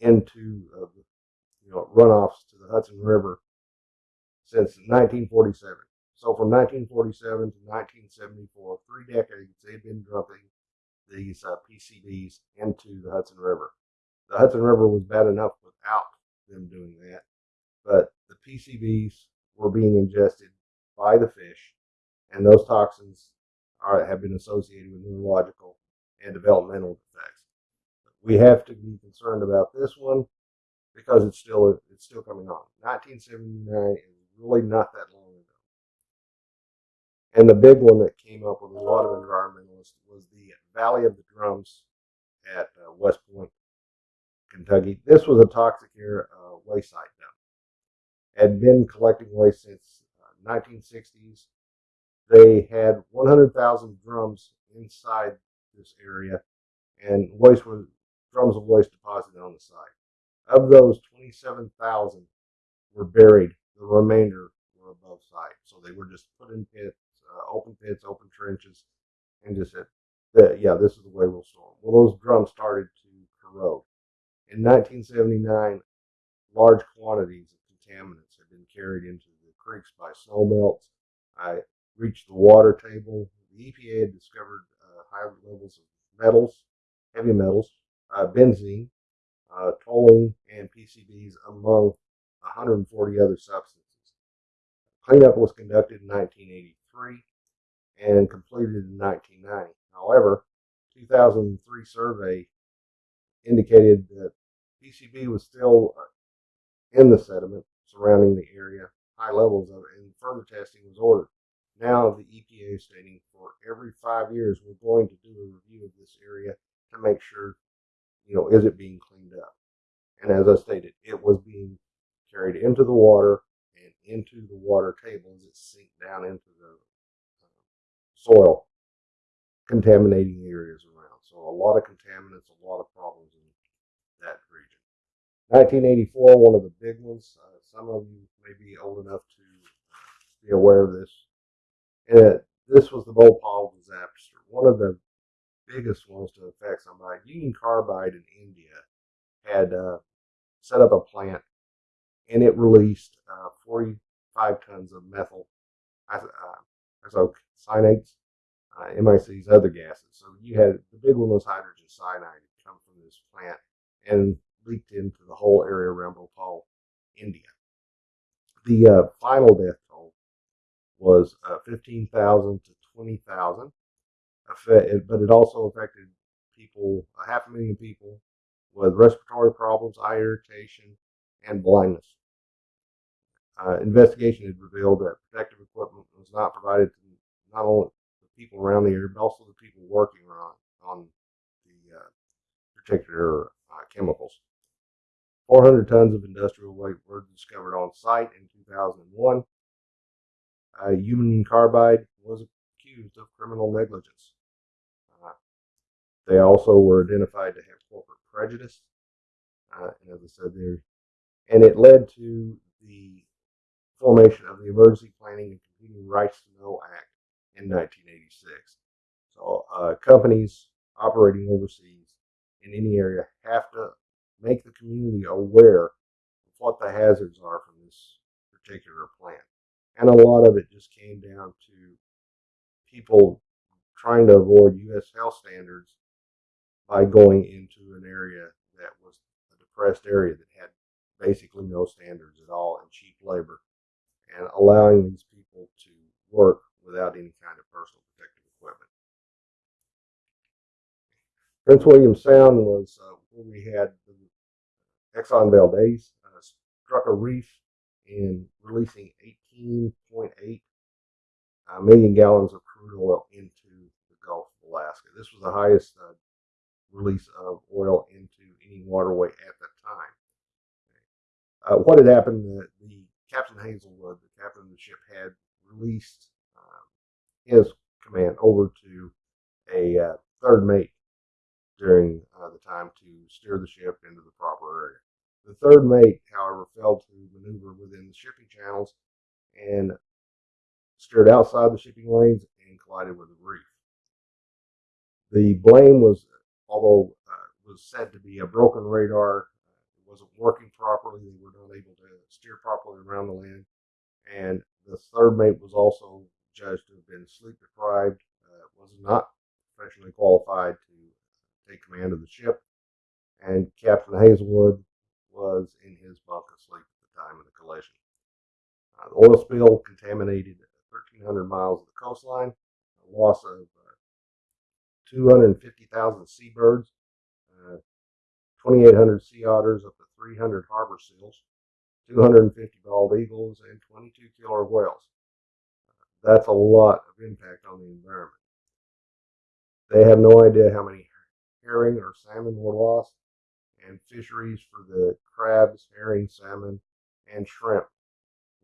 into uh, you know runoffs to the Hudson River since 1947. So from 1947 to 1974, three decades, they've been dumping these uh, PCBs into the Hudson River. The Hudson River was bad enough without them doing that, but the PCBs were being ingested by the fish, and those toxins are, have been associated with neurological and developmental defects. We have to be concerned about this one because it's still it's still coming on. 1979 is really not that long ago. And the big one that came up with a lot of environmentalists was the Valley of the Drums at uh, West Point, Kentucky. This was a toxic air uh, waste site dump. Had been collecting waste since uh, 1960s. They had 100,000 drums inside this area, and waste was drums of waste deposited on the site. Of those, 27,000 were buried. The remainder were above site, so they were just put in pits, uh, open pits, open trenches, and just said, "Yeah, this is the way we'll store them." Well, those drums started to corrode. In 1979, large quantities of contaminants had been carried into the creeks by snow melts. I reached the water table. The EPA had discovered uh, high levels of metals, heavy metals, uh, benzene, uh, toluene, and PCBs among 140 other substances. Cleanup was conducted in 1983 and completed in 1990. However, 2003 survey indicated that PCB was still uh, in the sediment surrounding the area, high levels of it, and further testing was ordered. Now the EPA is stating for every five years we're going to do a review of this area to make sure, you know, is it being cleaned up? And as I stated, it was being carried into the water and into the water tables. it sinked down into the uh, soil, contaminating the areas around. So a lot of contaminants, a lot of problems in that region. 1984, one of the big ones. Uh, some of you may be old enough to be aware of this. And this was the Bhopal disaster. One of the biggest ones to affect somebody. Union Carbide in India had uh, set up a plant, and it released uh, 45 tons of methyl uh, isocyanates, uh, MICs, other gases. So you had the big one was hydrogen cyanide come from this plant and leaked into the whole area around Bhopal, India. The uh, final death was uh, 15,000 to 20,000, but it also affected people, a half a million people with respiratory problems, eye irritation, and blindness. Uh, investigation had revealed that protective equipment was not provided to not only the people around the area, but also the people working on, on the uh, particular uh, chemicals. 400 tons of industrial waste were discovered on site in 2001. Uh, Union Carbide was accused of criminal negligence. Uh, they also were identified to have corporate prejudice, uh, and as I said, there, and it led to the formation of the Emergency Planning and Community Rights to Know Act in 1986. So, uh, companies operating overseas in any area have to make the community aware of what the hazards are from this particular plant. And a lot of it just came down to people trying to avoid U.S. health standards by going into an area that was a depressed area that had basically no standards at all and cheap labor and allowing these people to work without any kind of personal protective equipment. Prince William Sound was uh, where we had the Exxon Valdez uh, struck a reef in releasing 18.8 uh, million gallons of crude oil into the Gulf of Alaska. This was the highest uh, release of oil into any waterway at the time. Uh, what had happened, the, the Captain Hazelwood, the captain of the ship, had released um, his command over to a uh, third mate during uh, the time to steer the ship into the proper area. The third mate, however, failed to maneuver within the shipping channels and steered outside the shipping lanes and collided with the reef. The blame was, although uh, was said to be a broken radar, it wasn't working properly. They were not able to steer properly around the land, and the third mate was also judged to have been sleep deprived, uh, was not professionally qualified to take command of the ship, and Captain Hazelwood was in his bunk asleep at the time of the collision. Uh, the oil spill contaminated 1,300 miles of the coastline, a loss of uh, 250,000 seabirds, uh, 2,800 sea otters, up to 300 harbor seals, 250 bald eagles, and 22 killer whales. That's a lot of impact on the environment. They have no idea how many herring or salmon were lost, and fisheries for the crabs, herring, salmon, and shrimp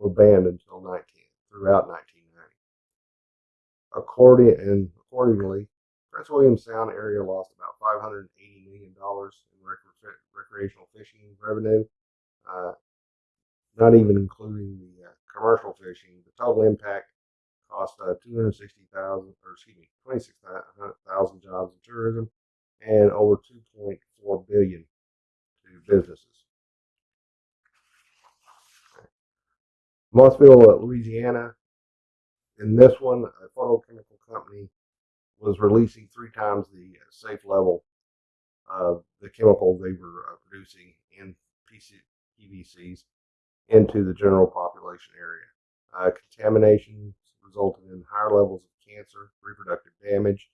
were banned until 19 throughout 1990. According and accordingly, Prince William Sound area lost about 580 million dollars in rec- recreational fishing revenue, uh, not even including the uh, commercial fishing. The total impact cost uh, 260,000, or excuse me, 26,000 jobs in tourism, and over 2.4 billion to businesses. Mossville, Louisiana. In this one, a photochemical company was releasing three times the safe level of the chemical they were uh, producing in PC, PVCs into the general population area. Uh, contamination resulted in higher levels of cancer, reproductive damage,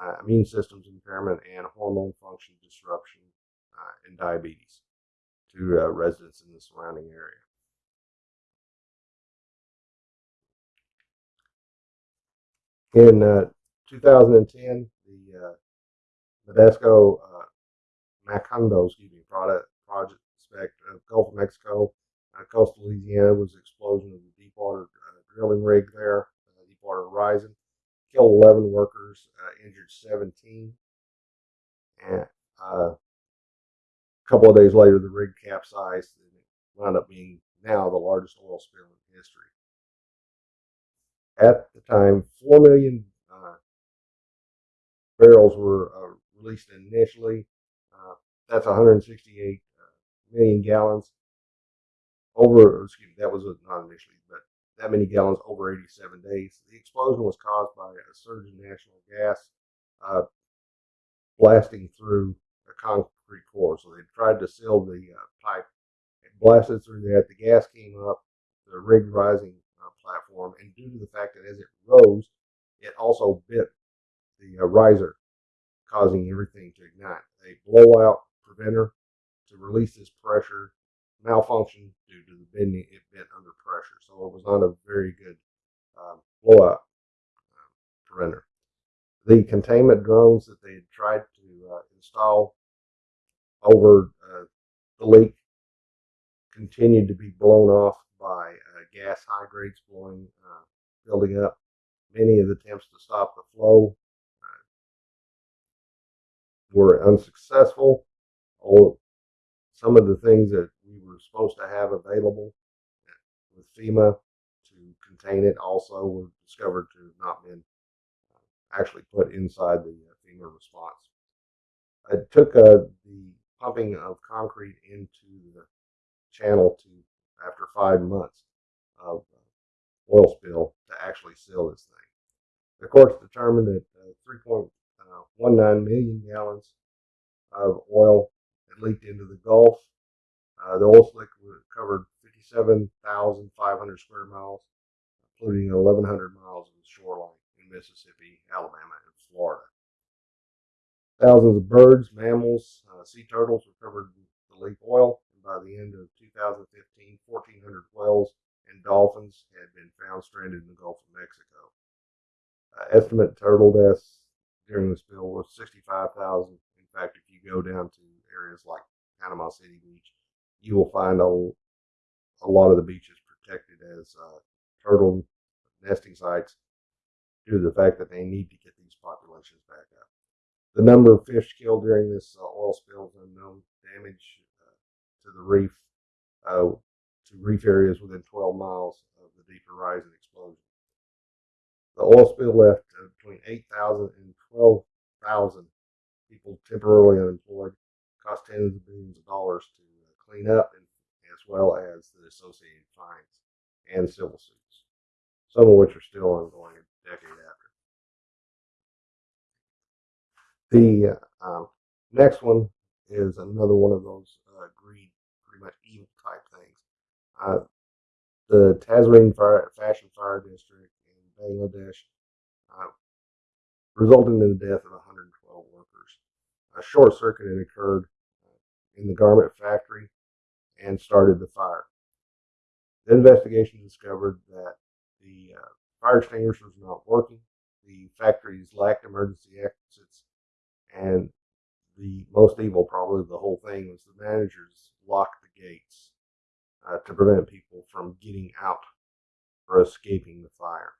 uh, immune systems impairment, and hormone function disruption uh, and diabetes to uh, residents in the surrounding area. In uh, 2010, the uh, Nadesco uh, Macondo, excuse me, product project spec of Gulf of Mexico, uh, coastal Louisiana was explosion of the Deepwater uh, drilling rig there, uh, Deepwater Horizon, killed 11 workers, uh, injured 17, and uh, a couple of days later, the rig capsized and it wound up being now the largest oil spill in history. At the time, 4 million uh, barrels were uh, released initially. Uh, that's 168 uh, gallons. Over, excuse me, that was not initially, but that many gallons over 87 days. The explosion was caused by a surge in natural gas uh, blasting through a concrete core. So they tried to seal the uh, pipe. It blasted through that. The gas came up, the rig rising platform, and due to the fact that as it rose, it also bit the uh, riser, causing everything to ignite. A blowout preventer to release this pressure malfunctioned due to the bending. It bent under pressure, so it was not a very good um, blowout um, preventer. The containment drones that they had tried to uh, install over uh, the leak continued to be blown off by uh, gas hydrates blowing, uh, building up. Many of the attempts to stop the flow uh, were unsuccessful. All, some of the things that we were supposed to have available with FEMA to contain it also were discovered to have not been uh, actually put inside the uh, FEMA response. It took uh, the pumping of concrete into the channel to after five months of uh, oil spill to actually seal this thing. The courts determined that uh, 3.19 million gallons of oil had leaked into the Gulf. Uh, the oil slick covered 57,500 square miles, including 1,100 miles of shoreline in Mississippi, Alabama, and Florida. Thousands of birds, mammals, uh, sea turtles were covered in the leak oil, and by the end of 2015, 1,400 whales and dolphins had been found stranded in the Gulf of Mexico. Uh, estimate turtle deaths during the spill was 65,000. In fact, if you go down to areas like Panama City Beach, you will find a, a lot of the beaches protected as uh, turtle nesting sites due to the fact that they need to get these populations back up. The number of fish killed during this uh, oil spill is unknown. Damage uh, to the reef, uh, reef areas within 12 miles of the Deep Horizon explosion. The oil spill left uh, between 8,000 and 12,000 people temporarily unemployed, cost tens of billions of dollars to uh, clean up, and as well as the associated fines and civil suits, some of which are still ongoing a decade after. The uh, um, next one is another one of those uh, greed, pretty much evil. Uh, the Tazreen Fashion Fire District in Bangladesh uh, resulted in the death of 112 workers. A short circuit had occurred uh, in the garment factory and started the fire. The investigation discovered that the uh, fire extinguishers were not working, the factories lacked emergency exits, and the most evil, probably of the whole thing, was the managers locked the gates uh, to prevent people from getting out or escaping the fire.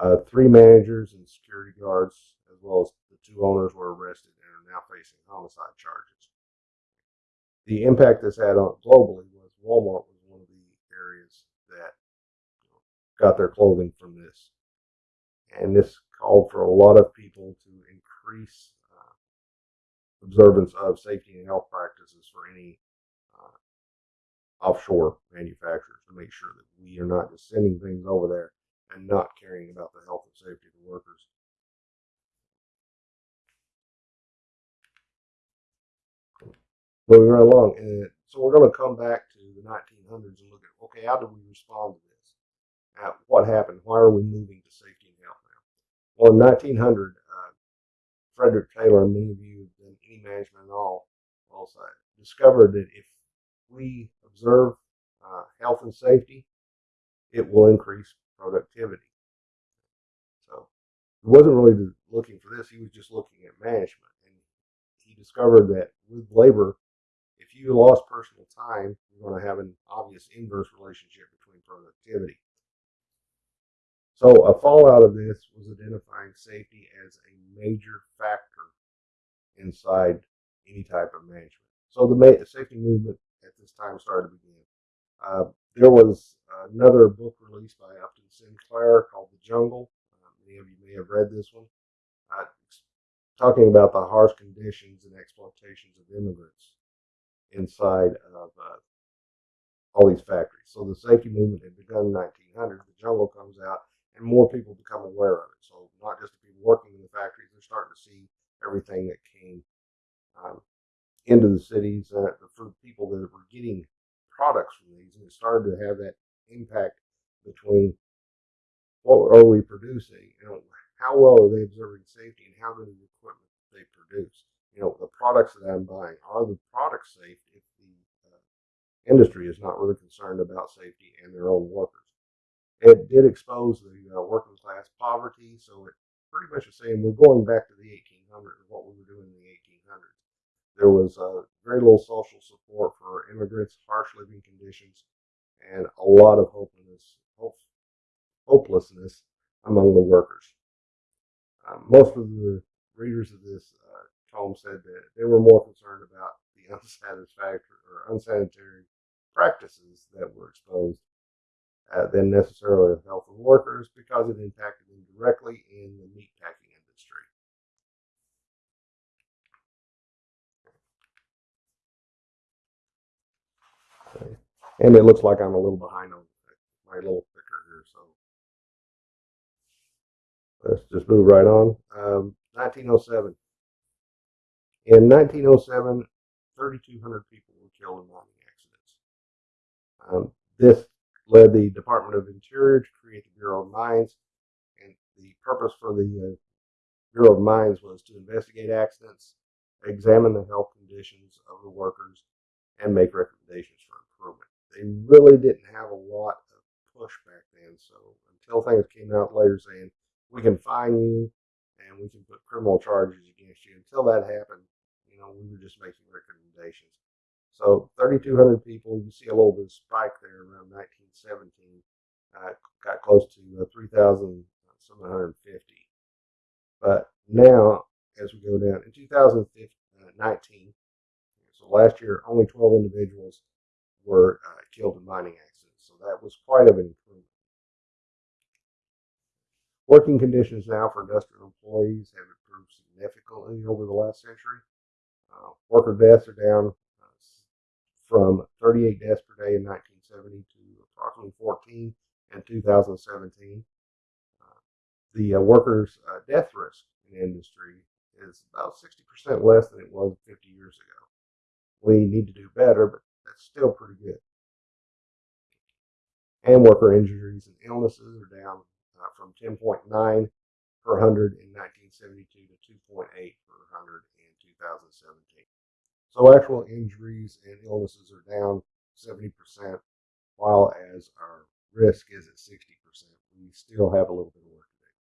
Uh, three managers and security guards, as well as the two owners, were arrested and are now facing homicide charges. The impact this had on globally was Walmart was one of the areas that got their clothing from this, and this called for a lot of people to increase uh, observance of safety and health practices for any offshore manufacturers to make sure that we are not just sending things over there and not caring about the health and safety of the workers. Moving right along, and so we're going to come back to the 1900s and look at okay, how did we respond to this? What happened? Why are we moving to safety and health now? Well, in 1900, uh, Frederick Taylor, many of you have done any management at all, also discovered that if we observe uh, health and safety, it will increase productivity. So he wasn't really looking for this; he was just looking at management, and he discovered that with labor, if you lost personal time, you're going to have an obvious inverse relationship between productivity. So a fallout of this was identifying safety as a major factor inside any type of management. So the safety movement at this time started to begin. Uh, there was another book released by Upton Sinclair called The Jungle. Uh, many of you may have read this one, uh, talking about the harsh conditions and exploitations of immigrants inside of uh, all these factories. So the safety movement had begun in 1900. The Jungle comes out, and more people become aware of it. So not just the people working in the factories, they're starting to see everything that came um, into the cities uh, for people that were getting products from these, and it started to have that impact between what are we producing, you know, how well are they observing safety, and how good is the equipment they produce. You know, the products that I'm buying are the products safe if the uh, industry is not really concerned about safety and their own workers. It did expose the uh, working class poverty, so it pretty much is saying we're going back to the 1800s, what we were doing in the 1800s. There was very little social support for immigrants, harsh living conditions, and a lot of hopelessness, hope, hopelessness among the workers. Uh, most of the readers of this uh, tome said that they were more concerned about the unsatisfactory or unsanitary practices that were exposed uh, than necessarily the health of workers because it impacted them directly in the meatpacking industry. And it looks like I'm a little behind on my little clicker here, so let's just move right on. Um, 1907. In 1907, 3,200 people were killed in mining accidents. Um, this led the Department of Interior to create the Bureau of Mines, and the purpose for the uh, Bureau of Mines was to investigate accidents, examine the health conditions of the workers, and make recommendations for improvement. They really didn't have a lot of push back then, so until things came out later saying we can fine you and we can put criminal charges against you, until that happened, you know, we were just making recommendations. So 3,200 people, you see a little bit of spike there around 1917, uh, got close to uh, 3,750. But now, as we go down in 2019, so last year, only 12 individuals were uh, killed in mining accidents. So that was quite of an improvement. Working conditions now for industrial employees have improved significantly over the last century. Uh, worker deaths are down uh, from 38 deaths per day in 1970 to approximately 14 in 2017. Uh, the uh, workers' uh, death risk in the industry is about 60% less than it was 50 years ago. We need to do better, but that's still pretty good. And worker injuries and illnesses are down uh, from 10.9 per 100 in 1972 to 2.8 per 100 in 2017. So actual injuries and illnesses are down 70%, while as our risk is at 60%. We still have a little bit of work to do.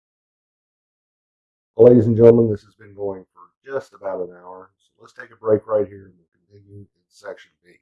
Well, ladies and gentlemen, this has been going for just about an hour. So let's take a break right here and we'll in section B.